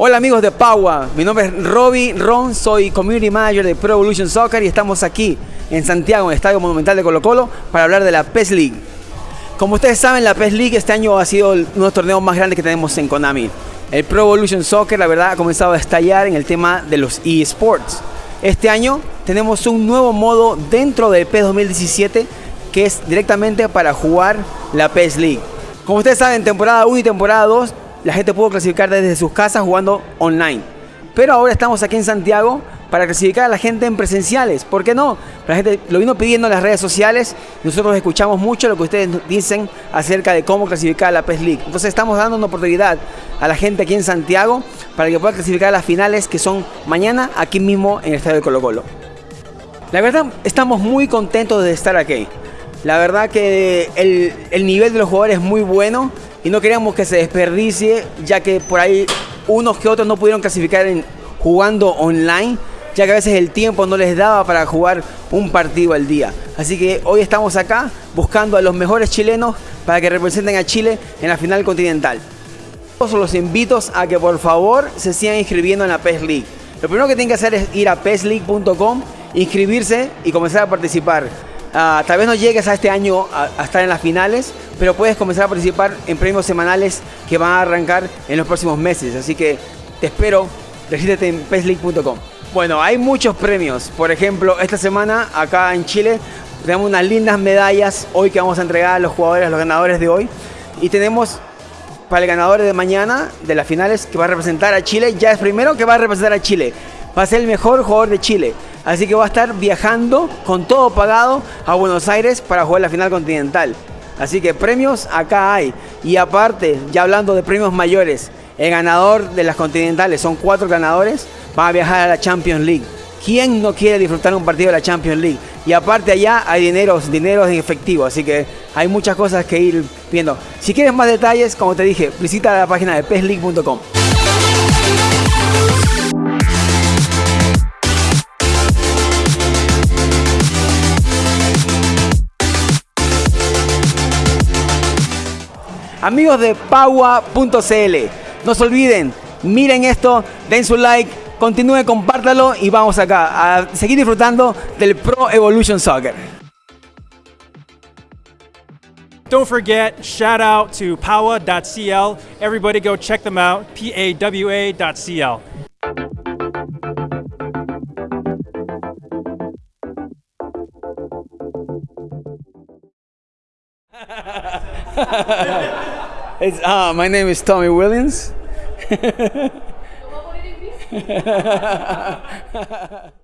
Hola amigos de Paua, mi nombre es Robbie Ron, soy Community Manager de Pro Evolution Soccer y estamos aquí en Santiago, en el Estadio Monumental de Colo Colo, para hablar de la PES League. Como ustedes saben, la PES League este año ha sido uno de los torneos más grandes que tenemos en Konami. El Pro Evolution Soccer, la verdad, ha comenzado a estallar en el tema de los eSports. Este año tenemos un nuevo modo dentro del PES 2017 que es directamente para jugar la PES League. Como ustedes saben, temporada 1 y temporada 2 la gente pudo clasificar desde sus casas jugando online. Pero ahora estamos aquí en Santiago para clasificar a la gente en presenciales. ¿Por qué no? La gente lo vino pidiendo en las redes sociales. Nosotros escuchamos mucho lo que ustedes dicen acerca de cómo clasificar a la PES League. Entonces estamos dando una oportunidad a la gente aquí en Santiago para que pueda clasificar a las finales que son mañana aquí mismo en el Estadio de Colo Colo. La verdad, estamos muy contentos de estar aquí. La verdad que el, el nivel de los jugadores es muy bueno y no queríamos que se desperdicie, ya que por ahí unos que otros no pudieron clasificar en, jugando online, ya que a veces el tiempo no les daba para jugar un partido al día. Así que hoy estamos acá buscando a los mejores chilenos para que representen a Chile en la final continental. Los invito a que por favor se sigan inscribiendo en la PES League. Lo primero que tienen que hacer es ir a pesleague.com, inscribirse y comenzar a participar. Uh, tal vez no llegues a este año a, a, estar en las finales, pero puedes comenzar a participar en premios semanales que van a arrancar en los próximos meses. Así que te espero, regístrate en pesleague.com. Bueno, hay muchos premios. Por ejemplo, esta semana acá en Chile tenemos unas lindas medallas hoy que vamos a entregar a los jugadores, a los ganadores de hoy. Y tenemos para el ganador de mañana de las finales que va a representar a Chile. Ya es primero que va a representar a Chile. Va a ser el mejor jugador de Chile. Así que va a estar viajando con todo pagado a Buenos Aires para jugar la final continental. Así que premios acá hay. Y aparte, ya hablando de premios mayores, el ganador de las continentales, son cuatro ganadores, van a viajar a la Champions League. ¿Quién no quiere disfrutar un partido de la Champions League? Y aparte allá hay dineros, dineros en efectivo, así que hay muchas cosas que ir viendo. Si quieres más detalles, como te dije, visita la página de pesleague.com. Amigos de Paua.cl, no se olviden, miren esto, den su like, continúen, compártalo y vamos acá a seguir disfrutando del Pro Evolution Soccer. Don't forget, shout out to Pawa.cl. Everybody go check them out, P-A-W-A.cl. it's, uh, my name is Tommy Williams.